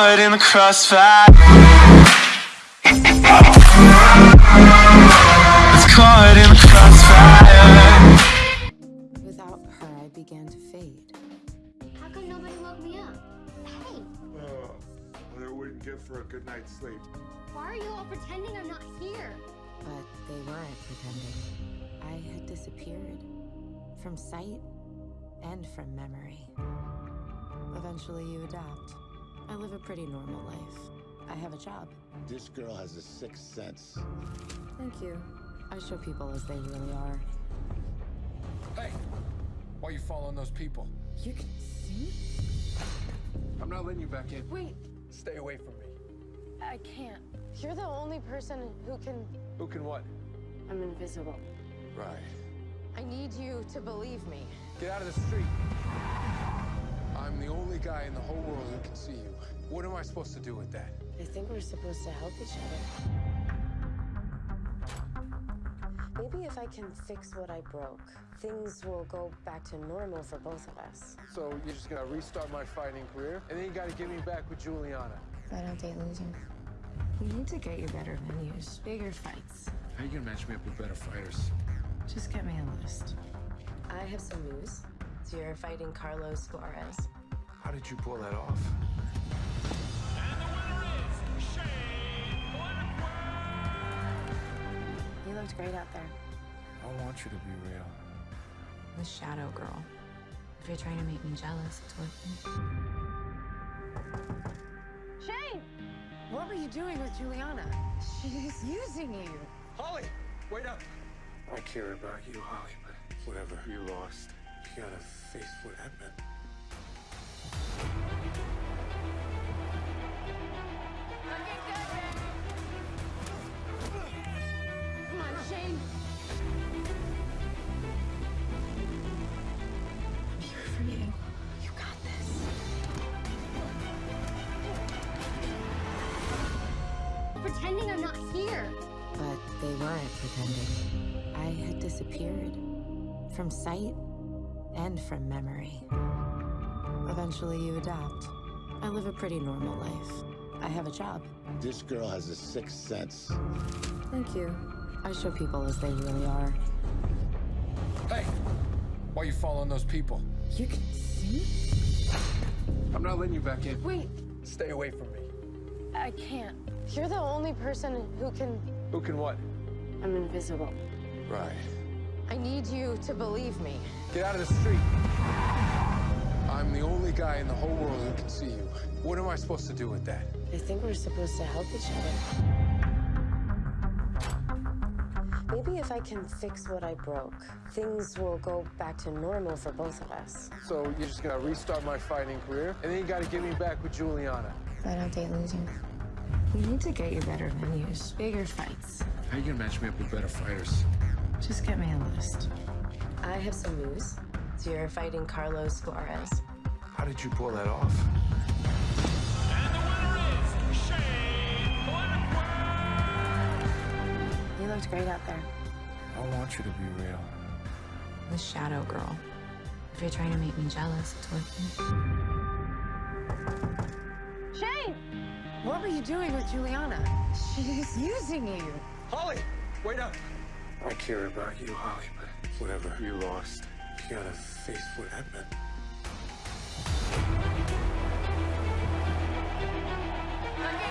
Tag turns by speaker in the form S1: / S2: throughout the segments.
S1: caught in the crossfire. It's caught in the crossfire.
S2: Without her, I began to fade.
S3: How come nobody woke me up? Hey,
S4: Oh, well, they're waiting good for a good night's sleep.
S3: why are you all pretending I'm not here?
S2: But they weren't pretending. I had disappeared. From sight and from memory. Eventually, you adapt. I live a pretty normal life. I have a job.
S5: This girl has a sixth sense.
S2: Thank you. I show people as they really are.
S6: Hey, why are you following those people?
S2: You can see?
S6: I'm not letting you back in.
S7: Wait,
S6: Stay away from me.
S7: I can't. You're the only person who can.
S6: Who can what?
S7: I'm invisible.
S6: Right.
S7: I need you to believe me.
S6: Get out of the street. I'm the only guy in the whole world who can see you. What am I supposed to do with that?
S7: I think we're supposed to help each other. Maybe if I can fix what I broke, things will go back to normal for both of us.
S6: So you're just gonna restart my fighting career, and then you gotta get me back with Juliana.
S7: I don't date losers.
S2: You need to get you better venues, bigger fights.
S6: How you gonna match me up with better fighters?
S2: Just get me a list.
S7: I have some news. So you're fighting Carlos Suarez.
S6: How did you pull that off?
S7: Looked great out there.
S6: I want you to be real.
S2: The Shadow Girl. If you're trying to make me jealous, it's working.
S7: Shane! What were you doing with Juliana? She's using you.
S6: Holly, wait up. I care about you, Holly, but whatever you lost, you gotta face what that
S3: Pretending I'm not here.
S2: But they weren't pretending. I had disappeared. From sight and from memory. Eventually, you adapt. I live a pretty normal life. I have a job.
S5: This girl has a sixth sense.
S2: Thank you. I show people as they really are.
S6: Hey, why are you following those people?
S2: You can see?
S6: I'm not letting you back in.
S7: Wait,
S6: Stay away from me.
S7: I can't. You're the only person who can.
S6: Who can what?
S7: I'm invisible.
S6: Right.
S7: I need you to believe me.
S6: Get out of the street. I'm the only guy in the whole world who can see you. What am I supposed to do with that?
S7: I think we're supposed to help each other. Maybe if I can fix what I broke, things will go back to normal for both of us.
S6: So you're just gonna restart my fighting career, and then you gotta get me back with Juliana.
S7: I don't date losers.
S2: You need to get you better venues, bigger fights.
S6: How you gonna match me up with better fighters?
S2: Just get me a list.
S7: I have some news. So you're fighting Carlos Suarez.
S6: How did you pull that off?
S7: You looked great out there.
S6: I want you to be real.
S2: The Shadow Girl. If you're trying to make me jealous, it's working.
S7: Shane! What were you doing with Juliana? She's using you.
S6: Holly, wait up. I care about you, Holly, but whatever you lost, you gotta face what that meant.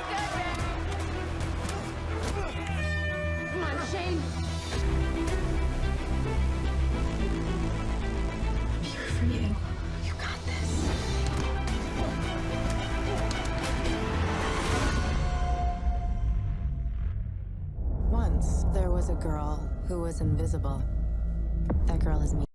S7: Come
S2: Once, there was a girl who was invisible. That girl is me.